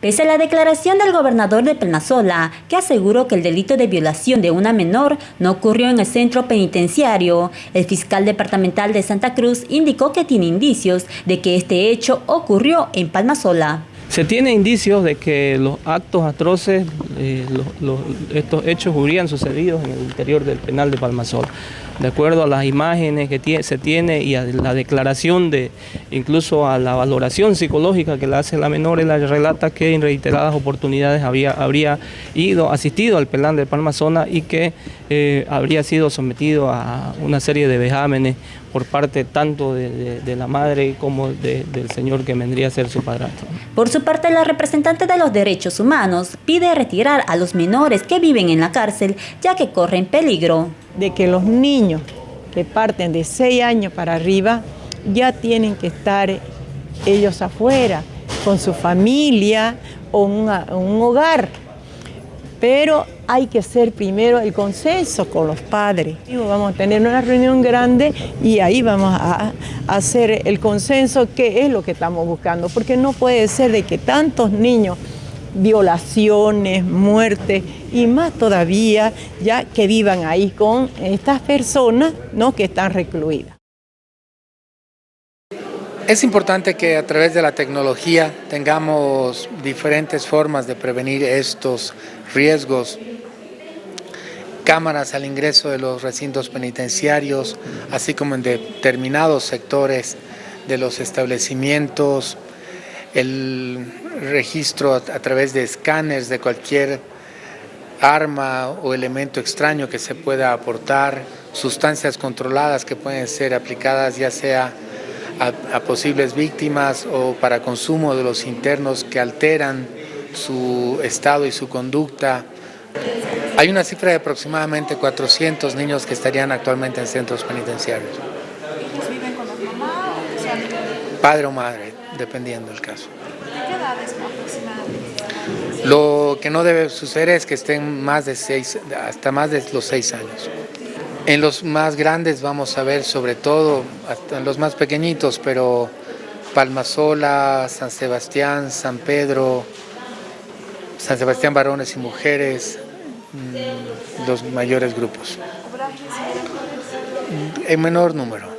Pese a la declaración del gobernador de Palmasola, que aseguró que el delito de violación de una menor no ocurrió en el centro penitenciario, el fiscal departamental de Santa Cruz indicó que tiene indicios de que este hecho ocurrió en Palmasola. Se tiene indicios de que los actos atroces, eh, estos hechos hubieran sucedido en el interior del penal de Palmasol. De acuerdo a las imágenes que se tiene y a la declaración de, incluso a la valoración psicológica que le hace la menor, la relata que en reiteradas oportunidades había, habría ido, asistido al penal de Palmasona y que eh, habría sido sometido a una serie de vejámenes por parte tanto de, la madre como del señor que vendría a ser su padrastro. Por su parte, la representante de los derechos humanos pide retirar a los menores que viven en la cárcel ya que corren peligro. De que los niños que parten de 6 años para arriba ya tienen que estar ellos afuera, con su familia o un hogar pero hay que hacer primero el consenso con los padres. Vamos a tener una reunión grande y ahí vamos a hacer el consenso, que es lo que estamos buscando, porque no puede ser de que tantos niños, violaciones, muertes y más todavía, ya que vivan ahí con estas personas ¿no? que están recluidas. Es importante que a través de la tecnología tengamos diferentes formas de prevenir estos riesgos, cámaras al ingreso de los recintos penitenciarios, así como en determinados sectores de los establecimientos, el registro a través de escáneres de cualquier arma o elemento extraño que se pueda aportar, sustancias controladas que pueden ser aplicadas ya sea a, posibles víctimas o para consumo de los internos que alteran su estado y su conducta. Hay una cifra de aproximadamente 400 niños que estarían actualmente en centros penitenciarios. ¿Ellos viven con los mamás Padre o madre, dependiendo del caso. ¿De qué edades aproximadamente? Lo que no debe suceder es que estén más de seis, hasta más de los seis años. En los más grandes vamos a ver sobre todo, hasta en los más pequeñitos, pero Palmasola, San Sebastián, San Pedro, San Sebastián varones y mujeres, mm, los mayores grupos. En menor número.